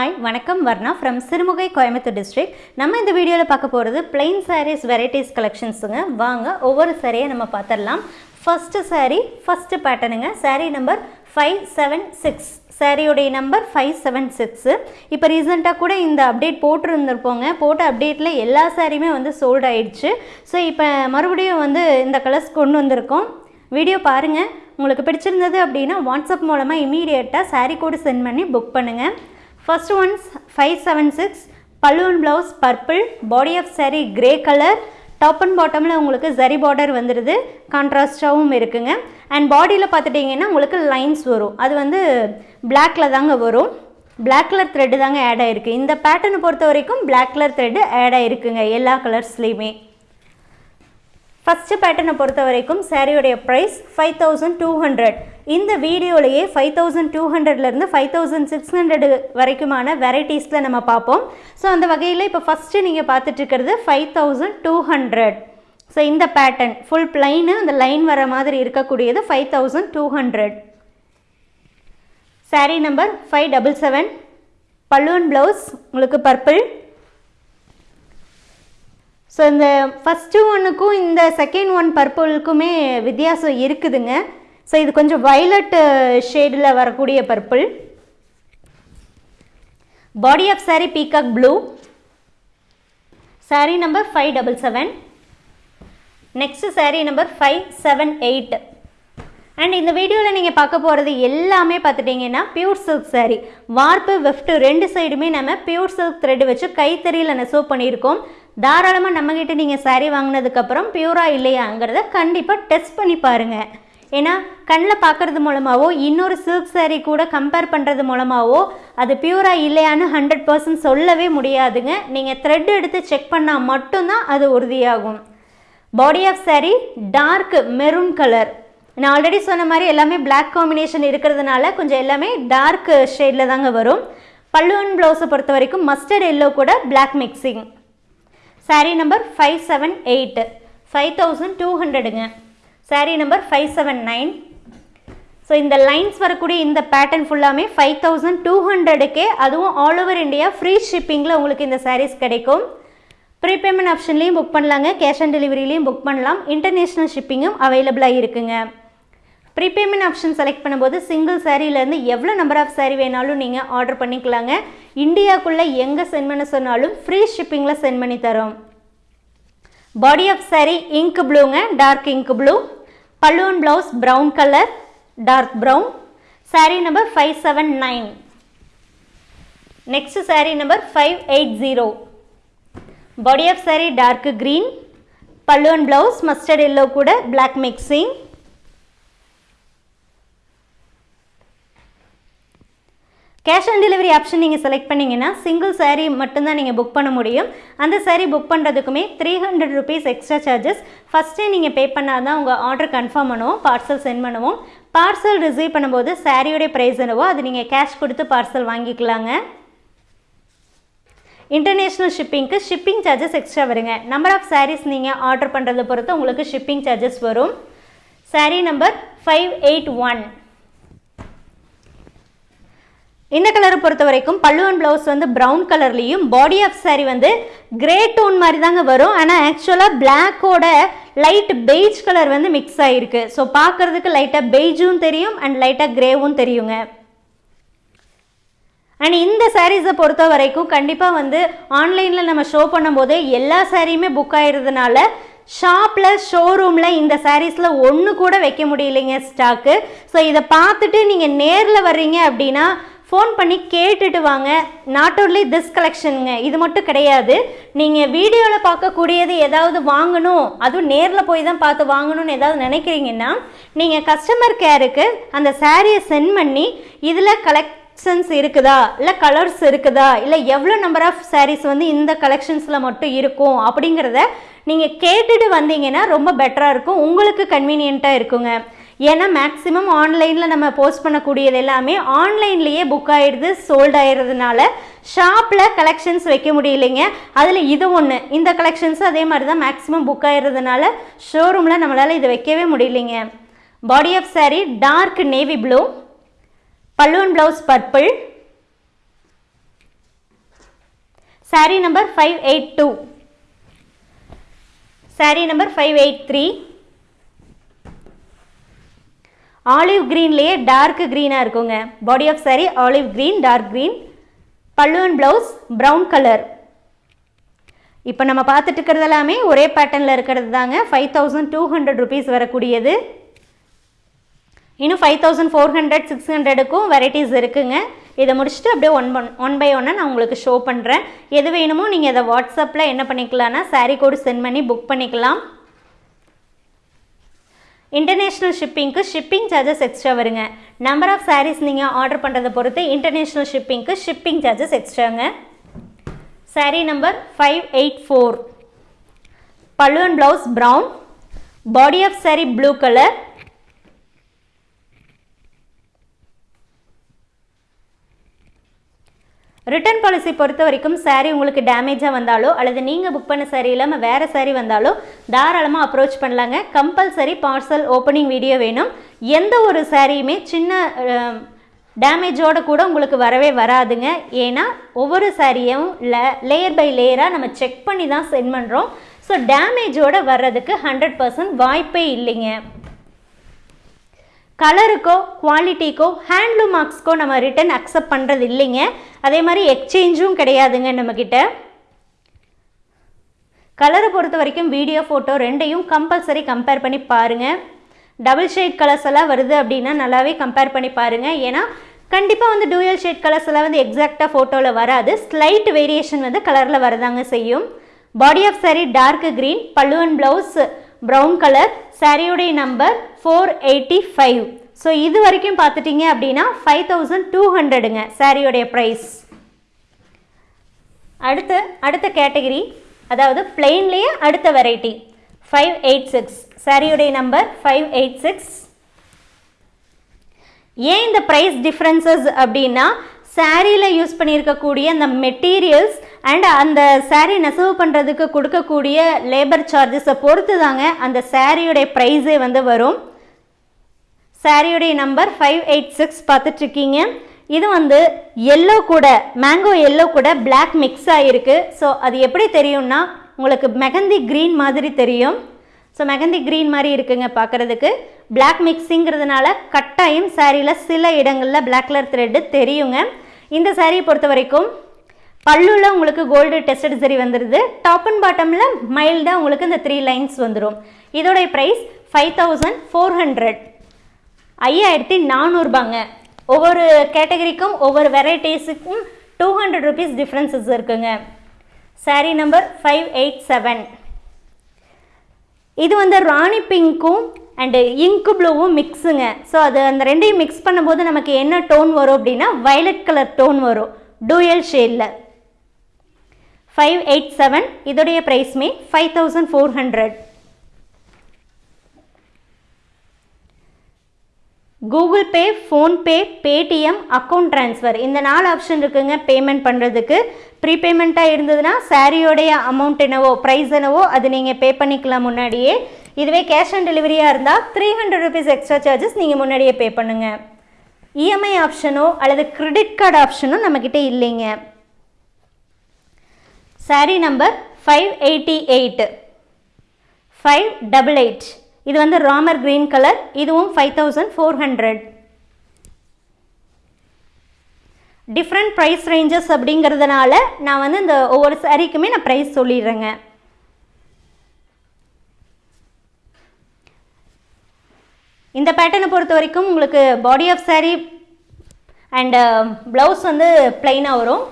Hi வணக்கம். Varna from Sirumugai Coimbatore district நம்ம இந்த வீடியோவில் பார்க்க போகிறது plain சாரீஸ் வெரைட்டிஸ் கலெக்ஷன்ஸுங்க வாங்க ஒவ்வொரு சாரியை நம்ம பார்த்துடலாம். First sari first பேட்டர்னுங்க sari number five seven six சாரியோடைய number five seven six இப்போ ரீசெண்டாக கூட இந்த அப்டேட் போட்டிருந்துருப்போங்க. போட்ட அப்டேட்டில் எல்லா சாரியுமே வந்து சோல்ட் ஆயிடுச்சு. ஸோ இப்போ மறுபடியும் வந்து இந்த கலர்ஸ் கொண்டு வந்திருக்கோம். வீடியோ பாருங்கள் உங்களுக்கு பிடிச்சிருந்தது அப்படின்னா வாட்ஸ்அப் மூலமாக இமீடியட்டாக சாரீ கோடு சென்ட் பண்ணி புக் பண்ணுங்கள் first one's five seven six balloon blouse purple body of saree grey colour top and பாட்டமில் உங்களுக்கு ஜரி பார்டர் வந்துடுது கான்ட்ராஸ்டாகவும் இருக்குங்க. அண்ட் பாடியில் பார்த்துட்டிங்கன்னா உங்களுக்கு லைன்ஸ் வரும். அது வந்து பிளாக்ல தாங்க வரும். பிளாக் கலர் த்ரெட்டு தாங்க ஆட் ஆகிருக்கு இந்த பேட்டர்னை பொறுத்த வரைக்கும் பிளாக் கலர் த்ரெட்டு ஆட் ஆகிருக்குங்க எல்லா கலர்ஸ்லேயுமே ஃபஸ்ட்டு பேட்டர்னை பொறுத்த வரைக்கும் சாரியோடைய price five thousand two hundred இந்த வீடியோலையே ஃபைவ் தௌசண்ட் டூ ஹண்ட்ரட்லேருந்து ஃபைவ் தௌசண்ட் சிக்ஸ் ஹண்ட்ரடு வரைக்குமான வெரைட்டிஸில் நம்ம பார்ப்போம். ஸோ அந்த வகையில் இப்போ ஃபஸ்ட்டு நீங்கள் பார்த்துட்ருக்கிறது five thousand two hundred so இந்த பேட்டர்ன் ஃபுல் பிளைனு அந்த லைன் வர மாதிரி இருக்கக்கூடியது five thousand two hundred sari number five double seven பல்லுவன் ப்ளவுஸ் உங்களுக்கு பர்பிள் ஸோ இந்த ஃபஸ்ட்டு ஒன்றுக்கும் இந்த செகண்ட் ஒன் பர்பிளுக்குமே வித்தியாசம் இருக்குதுங்க. ஸோ இது கொஞ்சம் வைலட் uh, ஷேடில் வரக்கூடிய purple body of sari peacock blue sari number five double seven next sari number five seven eight and இந்த வீடியோவில் நீங்கள் பார்க்க போகிறது எல்லாமே பார்த்துட்டிங்கன்னா pure silk saree. Warp weft ரெண்டு சைடுமே நம்ம பியூர் சில்க் த்ரெட் வச்சு கைத்தறியில் நெசவு பண்ணியிருக்கோம். தாராளமாக நம்மக்கிட்ட நீங்கள் saree வாங்கினதுக்கப்புறம் பியூராக இல்லையாங்கிறத கண்டிப்பாக டெஸ்ட் பண்ணி பாருங்கள் ஏன்னா கண்ணில் பார்க்கறது மூலமாகவோ இன்னொரு சில்க் சாரீ கூட கம்பேர் பண்ணுறது மூலமாகவோ அது பியூராக இல்லையான்னு ஹண்ட்ரட் பர்சன்ட் சொல்லவே முடியாதுங்க. நீங்கள் த்ரெட் எடுத்து செக் பண்ணால் மட்டும்தான் அது உறுதியாகும். Body of sari dark maroon colour நான் ஆல்ரெடி சொன்ன மாதிரி எல்லாமே பிளாக் காம்பினேஷன் இருக்கிறதுனால கொஞ்சம் எல்லாமே டார்க் ஷேடில் தாங்க வரும். பல்லுவன் ப்ளவுஸை பொறுத்த வரைக்கும் மஸ்டர்ட் எல்லோ கூட black mixing sari number five seven eight five thousand two ஹண்ட்ரடுங்க sari number five seven nine so இந்த லைன்ஸ் வரக்கூடிய இந்த பேட்டர்ன் ஃபுல்லாமே ஃபைவ் தௌசண்ட் டூ ஹண்ட்ரடுக்கே அதுவும் ஆல் ஓவர் இந்தியா ஃப்ரீ ஷிப்பிங்கில் உங்களுக்கு இந்த சாரீஸ் கிடைக்கும். ப்ரீபேமெண்ட் ஆப்ஷன்லேயும் புக் பண்ணலாங்க. கேஷ் ஆன் டெலிவரிலையும் புக் பண்ணலாம். இன்டர்நேஷ்னல் ஷிப்பிங்கும் அவைலபிளாக இருக்குங்க. ப்ரீபேமெண்ட் ஆப்ஷன் செலக்ட் பண்ணும்போது சிங்கிள் சாரீலேருந்து எவ்வளோ நம்பர் ஆஃப் சாரீ வேணாலும் நீங்கள் ஆர்டர் பண்ணிக்கலாங்க. இந்தியாக்குள்ளே எங்கே சென்ட் பண்ண சொன்னாலும் ஃப்ரீ ஷிப்பிங்கில் சென்ட் பண்ணி தரோம். பாடி ஆஃப் சாரீ இங்க் ப்ளூங்க டார்க் இங்க் ப்ளூ பல்லுவன் blouse brown colour dark brown sari number five seven nine next sari number five eight zero body of sari dark green. பல்லுவன் blouse mustard yellow கூட black mixing cash on delivery option நீங்கள் select பண்ணிங்கன்னா single sari மட்டும்தான் நீங்கள் book பண்ண முடியும். அந்த sari book பண்ணுறதுக்குமே three hundred rupees extra charges ஃபஸ்ட்டே நீங்கள் பே பண்ணால் தான் உங்கள் ஆர்டர் கன்ஃபார்ம் பண்ணுவோம் பார்சல் சென்ட் பண்ணுவோம். பார்சல் ரிசீவ் பண்ணும்போது சாரியோடைய ப்ரைஸ் என்னவோ அது நீங்கள் கேஷ் கொடுத்து பார்சல் வாங்கிக்கலாங்க. இன்டர்நேஷ்னல் ஷிப்பிங்க்கு ஷிப்பிங் சார்ஜஸ் எக்ஸ்ட்ரா வருங்க. நம்பர் ஆஃப் சாரீஸ் நீங்கள் ஆர்டர் பண்ணுறதை பொறுத்து உங்களுக்கு ஷிப்பிங் சார்ஜஸ் வரும். Sari number five eight one இந்த கலரை பொறுத்த வரைக்கும் பல்லுவன் ப்ளவுஸ் வந்து ப்ரௌன் கலர்லேயும் பாடி ஆஃப் சாரி வந்து கிரே டோன் மாதிரி தாங்க வரும். ஆனால் ஆக்சுவலாக பிளாக்கோட லைட் பெய்ஜ் கலர் வந்து மிக்ஸ் ஆகிருக்கு ஸோ பார்க்குறதுக்கு லைட்டாக பெய்ஜும் தெரியும் அண்ட் லைட்டாக கிரேவும் தெரியுங்க. அண்ட் இந்த சாரீஸை பொறுத்த வரைக்கும் கண்டிப்பாக வந்து ஆன்லைனில் நம்ம ஷோ பண்ணும்போது எல்லா சாரியுமே புக் ஆயிடுறதுனால ஷாப்பில் ஷோரூமில் இந்த சாரீஸில் ஒன்று கூட வைக்க முடியலைங்க ஸ்டாக்கு ஸோ இதை பார்த்துட்டு நீங்கள் நேரில் வர்றீங்க அப்படின்னா ஃபோன் பண்ணி கேட்டுட்டு வாங்க. நாட் ஓன்லி திஸ் கலெக்ஷனுங்க இது மட்டும் கிடையாது. நீங்கள் வீடியோவில் பார்க்கக்கூடியது ஏதாவது வாங்கணும் அதுவும் நேரில் போய் தான் பார்த்து வாங்கணும்னு ஏதாவது நினைக்கிறீங்கன்னா நீங்கள் கஸ்டமர் கேருக்கு அந்த சாரியை சென்ட் பண்ணி இதில் கலெக்ட் கலெக்ஷன்ஸ் இருக்குதா? இல்லை கலர்ஸ் இருக்குதா? இல்லை எவ்வளோ நம்பர் ஆஃப் சாரீஸ் வந்து இந்த கலெக்ஷன்ஸில் மட்டும் இருக்கும் அப்படிங்கிறத நீங்கள் கேட்டுட்டு வந்தீங்கன்னா ரொம்ப பெட்டராக இருக்கும். உங்களுக்கு கன்வீனியண்ட்டாக இருக்குங்க. ஏன்னா மேக்ஸிமம் ஆன்லைனில் நம்ம போஸ்ட் பண்ணக்கூடியது எல்லாமே ஆன்லைன்லேயே புக் ஆகிடுது சோல்ட் ஆகிடுறதுனால ஷாப்பில் கலெக்ஷன்ஸ் வைக்க முடியலைங்க. அதில் இது ஒன்று இந்த கலெக்ஷன்ஸ் அதே மாதிரி தான் மேக்ஸிமம் புக் ஆயிடுறதுனால ஷோரூமில் நம்மளால் இது வைக்கவே முடியலைங்க. Body of saree dark navy blue பல்லுவன் blouse purple sari number five eight two sari number five eight three olive க்ரீன்லேயே dark க்ரீனாக இருக்குங்க. Body of sari olive green dark green pallu and blouse brown colour இப்போ நம்ம பார்த்துட்டு இருக்கிறது எல்லாமே ஒரே பேட்டர்னில் இருக்கிறது தாங்க. Five thousand two hundred rupees வரக்கூடியது. இன்னும் five thousand four hundred six ஹண்ட்ரடுக்கும் varieties இருக்குங்க. இதை முடிச்சுட்டு அப்படியே ஒன் ஒன் ஒன் பை ஒன்னாக நான் உங்களுக்கு ஷோ பண்ணுறேன் எது வேணுமோ நீங்கள் இதை வாட்ஸ்அப்பில் என்ன பண்ணிக்கலாம்னா சாரீ கோடு சென்ட் பண்ணி புக் பண்ணிக்கலாம். இன்டர்நேஷ்னல் ஷிப்பிங்க்கு ஷிப்பிங் சார்ஜஸ் எக்ஸ்ட்ரா வருங்க. நம்பர் ஆஃப் சாரீஸ் நீங்கள் ஆர்டர் பண்ணுறதை பொறுத்து இன்டர்நேஷ்னல் ஷிப்பிங்க்கு shipping charges எக்ஸ்ட்ராங்க sari number five eight four pallu and blouse brown body of sari blue colour return policy பொறுத்த வரைக்கும் சாரீ உங்களுக்கு டேமேஜாக வந்தாலோ அல்லது நீங்கள் புக் பண்ண சாரீ இல்லாமல் வேறு சாரீ வந்தாலோ தாராளமாக அப்ரோச் பண்ணலாங்க. கம்பல்சரி பார்சல் ஓப்பனிங் வீடியோ வேணும். எந்த ஒரு சாரியுமே சின்ன டேமேஜோட கூட உங்களுக்கு வரவே வராதுங்க. ஏன்னா ஒவ்வொரு சாரியும் லேயர் பை லேயராக நம்ம செக் பண்ணி தான் சென்ட் பண்ணுறோம் ஸோ டேமேஜோட வர்றதுக்கு ஹண்ட்ரட் பர்சன்ட் வாய்ப்பே இல்லைங்க. கலருக்கோ குவாலிட்டிக்கோ ஹேண்ட்லூம் மார்க்ஸ்க்கோ நம்ம ரிட்டன் அக்செப்ட் பண்ணுறது இல்லைங்க. அதே மாதிரி எக்ஸ்சேஞ்சும் கிடையாதுங்க நம்மக்கிட்ட கலரை பொறுத்த வரைக்கும் வீடியோ ஃபோட்டோ ரெண்டையும் கம்பல்சரி கம்பேர் பண்ணி பாருங்கள் டபுள் ஷேட் கலர்ஸ் எல்லாம் வருது அப்படின்னா நல்லாவே கம்பேர் பண்ணி பாருங்கள் ஏன்னா கண்டிப்பாக வந்து டூயல் ஷேட் கலர்ஸ் எல்லாம் வந்து எக்ஸாக்டாக ஃபோட்டோவில் வராது. ஸ்லைட் வேரியேஷன் வந்து கலரில் வரதாங்க செய்யும். Body of sari dark green pallu and blouse brown colour சாரியுடைய number four eighty five so இது வரைக்கும் பார்த்துட்டிங்க அப்படின்னா ஃபைவ் தௌசண்ட் டூ ஹண்ட்ரடுங்க சாரியுடைய ப்ரைஸ் அடுத்து அடுத்த கேட்டகரி அதாவது பிளெயின்லேயே அடுத்த வெரைட்டி ஃபைவ் எயிட் சிக்ஸ் சாரியுடைய நம்பர் ஃபைவ் எயிட் சிக்ஸ் ஏன் இந்த ப்ரைஸ் டிஃப்ரென்சஸ் அப்படின்னா சாரியில் யூஸ் பண்ணியிருக்கக்கூடிய அந்த மெட்டீரியல்ஸ் அண்ட் அந்த சாரீ நெசவு பண்ணுறதுக்கு கொடுக்கக்கூடிய லேபர் சார்ஜஸை பொறுத்து தாங்க அந்த சாரியுடைய ப்ரைஸே வந்து வரும். சாரியுடைய நம்பர் ஃபைவ் எயிட் சிக்ஸ் பார்த்துட்ருக்கீங்க. இது வந்து எல்லோ கூட மேங்கோ எல்லோ கூட பிளாக் மிக்ஸ் ஆகிருக்கு ஸோ அது எப்படி தெரியும்னா உங்களுக்கு மெகந்தி க்ரீன் மாதிரி தெரியும். ஸோ மெகந்தி க்ரீன் மாதிரி இருக்குங்க பார்க்குறதுக்கு. பிளாக் மிக்ஸிங்கிறதுனால கட்டாயம் சாரியில் சில இடங்களில் பிளாக் கலர் த்ரெட்டு தெரியுங்க. இந்த சாரியை பொறுத்த வரைக்கும் பல்லுல உங்களுக்கு கோல்டு டெஸ்டட் சரி வந்துடுது டாப் அண்ட் பாட்டமில் மைல்டாக உங்களுக்கு இந்த த்ரீ லைன்ஸ் வந்துடும் இதோடைய price five thousand four hundred ஐயாயிரத்தி நானூறுபாங்க. ஒவ்வொரு கேட்டகரிக்கும் ஒவ்வொரு வெரைட்டிஸுக்கும் டூ ஹண்ட்ரட் ருபீஸ் டிஃப்ரென்சஸ் இருக்குங்க. Sari number five eight seven இது வந்து ராணி பிங்க்கும் அண்டு இங்கு ப்ளூவும் மிக்ஸுங்க ஸோ அது அந்த ரெண்டையும் மிக்ஸ் பண்ணும்போது நமக்கு என்ன டோன் வரும் அப்படின்னா வயலட் கலர் டோன் வரும். டூயல் ஷேடில் ஃபைவ் எயிட் செவன் இதோடைய ப்ரைஸ்மே five thousand four hundred Google Pay PhonePe Paytm account transfer இந்த நாலு ஆப்ஷன் இருக்குங்க பேமெண்ட் பண்ணுறதுக்கு ப்ரீபேமெண்ட்டாக இருந்ததுன்னா சாரியோடைய அமௌண்ட் என்னவோ ப்ரைஸ் என்னவோ அது நீங்கள் பே பண்ணிக்கலாம் முன்னாடியே. இதுவே கேஷ் ஆன் டெலிவரியாக இருந்தால் three hundred rupees extra charges நீங்கள் முன்னாடியே பே பண்ணுங்கள் இஎம்ஐ ஆப்ஷனோ அல்லது கிரெடிட் கார்டு ஆப்ஷனோ நம்மக்கிட்ட இல்லைங்க. Sari number five eighty eight five double eight இது வந்து ராமர் க்ரீன் கலர் இதுவும் five thousand four hundred different price ranges அப்படிங்கிறதுனால நான் வந்து இந்த ஒவ்வொரு சாரீக்குமே நான் ப்ரைஸ் சொல்லிடுறேங்க. இந்த பேட்டர்னை பொறுத்த வரைக்கும் உங்களுக்கு body of sari and blouse வந்து பிளைனாக வரும்.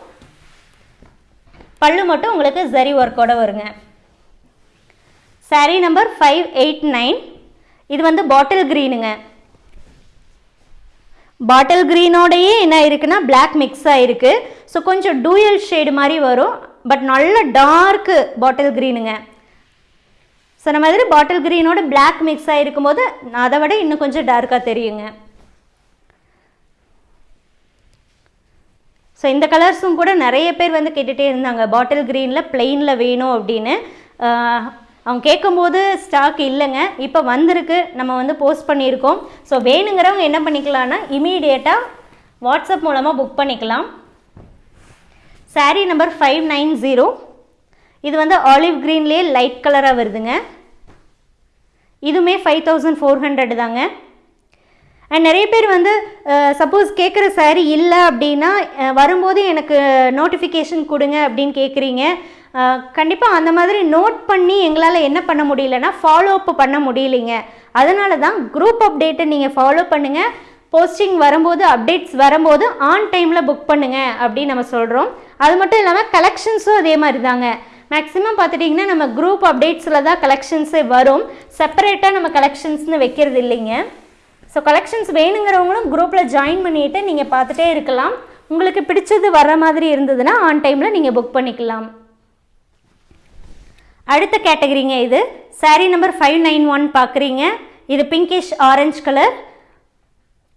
பல்லு மட்டும் உங்களுக்கு ஜரி ஒர்க்கோட வருங்க. Sari number five eight nine இது வந்து பாட்டில் க்ரீனுங்க பாட்டில் க்ரீனோடையே என்ன இருக்குன்னா பிளாக் மிக்ஸ் ஆகிருக்கு ஸோ கொஞ்சம் டூயல் ஷேடு மாதிரி வரும். பட் நல்ல டார்க்கு பாட்டில் க்ரீனுங்க சொன்ன மாதிரி பாட்டில் க்ரீனோட பிளாக் மிக்ஸ் ஆகிருக்கும் போது அதை விட இன்னும் கொஞ்சம் டார்க்காக தெரியுங்க. ஸோ இந்த கலர்ஸும் கூட நிறைய பேர் வந்து கேட்டுகிட்டே இருந்தாங்க. பாட்டில் க்ரீனில் பிளெயினில் வேணும் அப்படின்னு. அவங்க கேட்கும்போது ஸ்டாக் இல்லைங்க. இப்போ வந்திருக்கு. நம்ம வந்து போஸ்ட் பண்ணியிருக்கோம். ஸோ வேணுங்கிறவங்க என்ன பண்ணிக்கலாம்னா இமீடியட்டாக வாட்ஸ்அப் மூலமாக புக் பண்ணிக்கலாம். Sari number five nine zero இது வந்து ஆலிவ் க்ரீன்லேயே லைட் கலராக வருதுங்க. இதுவுமே ஃபைவ் தௌசண்ட் ஃபோர் ஹண்ட்ரட் தாங்க. அண்ட் நிறைய பேர் வந்து சப்போஸ் கேட்குற saree இல்லை அப்படின்னா வரும்போது எனக்கு நோட்டிஃபிகேஷன் கொடுங்க அப்படின்னு கேட்குறீங்க கண்டிப்பாக அந்த மாதிரி நோட் பண்ணி எங்களால் என்ன பண்ண முடியலன்னா ஃபாலோ அப் பண்ண முடியலைங்க. அதனால தான் குரூப் அப்டேட்டை நீங்கள் ஃபாலோ பண்ணுங்கள் போஸ்டிங் வரும்போது அப்டேட்ஸ் வரும்போது ஆன் டைமில் புக் பண்ணுங்கள் அப்படின்னு நம்ம சொல்கிறோம் அது மட்டும் இல்லாமல் கலெக்ஷன்ஸும் அதே மாதிரி தாங்க மேக்ஸிமம் பார்த்துட்டிங்கன்னா நம்ம குரூப் அப்டேட்ஸில் தான் கலெக்ஷன்ஸே வரும். செப்பரேட்டாக நம்ம கலெக்ஷன்ஸ்னு வைக்கிறது இல்லைங்க. ஸோ கலெக்ஷன்ஸ் வேணுங்கிறவங்களும் குரூப்பில் ஜாயின் பண்ணிவிட்டு நீங்கள் பார்த்துட்டே இருக்கலாம். உங்களுக்கு பிடிச்சது வர மாதிரி இருந்ததுன்னா ஆன் டைமில் நீங்கள் புக் பண்ணிக்கலாம். அடுத்த கேட்டகரிங்க இது. Sari number five nine one பார்க்குறீங்க. இது பிங்கிஷ் ஆரஞ்சு கலர்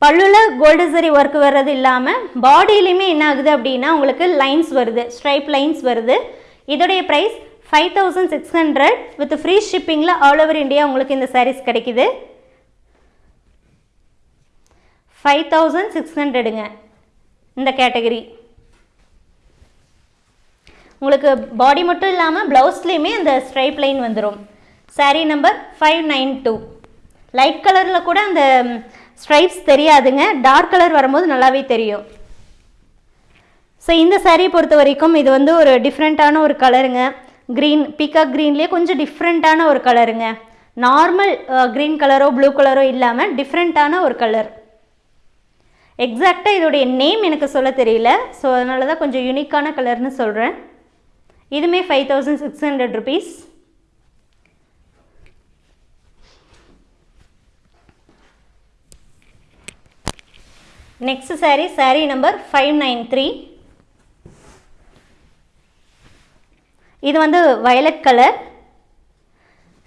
பல்லுல கோல்டு சரி ஒர்க் வர்றது இல்லாமல் பாடியிலையுமே என்ன ஆகுது அப்படின்னா உங்களுக்கு லைன்ஸ் வருது ஸ்ட்ரைப் லைன்ஸ் வருது. இதோடைய price five thousand six hundred with free ஷிப்பிங்கில் all over India உங்களுக்கு இந்த சாரீஸ் கிடைக்குது. ஃபைவ் தௌசண்ட் சிக்ஸ் ஹண்ட்ரடுங்க இந்த கேட்டகரி உங்களுக்கு பாடி மட்டும் இல்லாமல் ப்ளவுஸ்லேயுமே அந்த ஸ்ட்ரைப் லைன் வந்துடும் sari number five nine two light கலரில் கூட அந்த ஸ்ட்ரைப்ஸ் தெரியாதுங்க. டார்க் கலர் வரும்போது நல்லாவே தெரியும். ஸோ இந்த சாரீ பொறுத்த வரைக்கும் இது வந்து ஒரு டிஃப்ரெண்ட்டான ஒரு கலருங்க க்ரீன் பீகாக் க்ரீன்லேயே கொஞ்சம் டிஃப்ரெண்ட்டான ஒரு கலருங்க நார்மல் க்ரீன் கலரோ ப்ளூ கலரோ இல்லாமல் டிஃப்ரெண்ட்டான ஒரு கலர் எக்ஸாக்டாக இதோடைய நேம் எனக்கு சொல்ல தெரியல. ஸோ அதனால தான் கொஞ்சம் யூனிக்கான கலர்னு சொல்கிறேன் இதுமே five thousand six hundred rupees next sari sari number five nine three இது வந்து வயலட் கலர்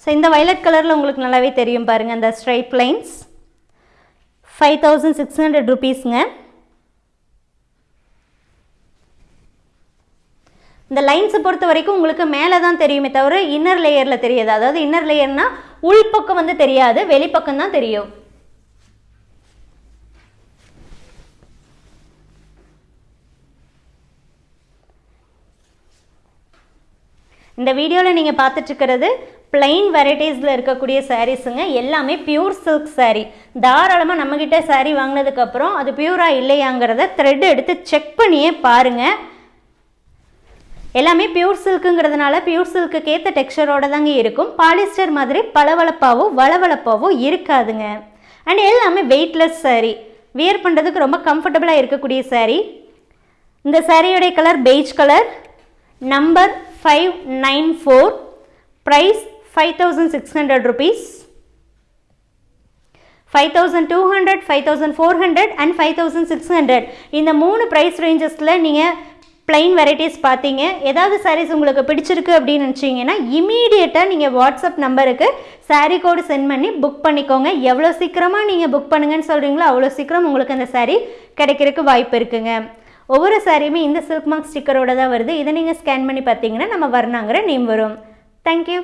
ஸோ இந்த வயலட் கலரில் உங்களுக்கு நல்லாவே தெரியும் பாருங்கள் அந்த stripe lines five thousand six hundred ருபீஸுங்க இந்த லைன்ஸை பொறுத்த வரைக்கும் உங்களுக்கு மேலே தான் தெரியுமே தவிர இன்னர் லேயரில் தெரியாது. அதாவது இன்னர் லேயர்னா உள்பக்கம் வந்து தெரியாது வெளிப்பக்கம் தான் தெரியும். இந்த வீடியோவில் நீங்கள் பார்த்துட்ருக்கிறது பிளைன் வெரைட்டிஸில் இருக்கக்கூடிய சாரீஸுங்க எல்லாமே பியூர் சில்க் saree. தாராளமாக நம்மக்கிட்ட saree வாங்கினதுக்கப்புறம் அது பியூராக இல்லையாங்கிறத த்ரெட் எடுத்து செக் பண்ணியே பாருங்கள் எல்லாமே பியூர் சில்க்குங்கிறதுனால பியூர் சில்க்குக்கு ஏற்ற டெக்ஸ்சரோட தாங்க இருக்கும். பாலிஸ்டர் மாதிரி பளவளப்பாகவும் வளவளப்பாவோ இருக்காதுங்க. அண்ட் எல்லாமே வெயிட்லெஸ் saree. வியர் பண்ணுறதுக்கு ரொம்ப கம்ஃபர்டபுளாக இருக்கக்கூடிய saree. இந்த சாரியோடைய colour beige colour number five nine four price five thousand six hundred rupees five thousand two hundred five thousand four hundred and five thousand six hundred இந்த மூணு price ரேஞ்சஸில் நீங்கள் plain varieties பார்த்தீங்க ஏதாவது சாரீஸ் உங்களுக்கு பிடிச்சிருக்கு அப்படின்னு நினச்சிங்கன்னா இமீடியட்டாக நீங்கள் வாட்ஸ்அப் நம்பருக்கு saree கோடு சென்ட் பண்ணி புக் பண்ணிக்கோங்க. எவ்வளோ சீக்கிரமாக நீங்கள் புக் பண்ணுங்கன்னு சொல்கிறீங்களோ அவ்வளோ சீக்கிரம் உங்களுக்கு அந்த saree கிடைக்கிறதுக்கு வாய்ப்பு இருக்குங்க. ஒவ்வொரு சாரியுமே இந்த சில்க் மார்க் ஸ்டிக்கரோட தான் வருது. இதை நீங்கள் ஸ்கேன் பண்ணி பார்த்தீங்கன்னா நம்ம வரணாங்கிற நேம் வரும். தேங்க்யூ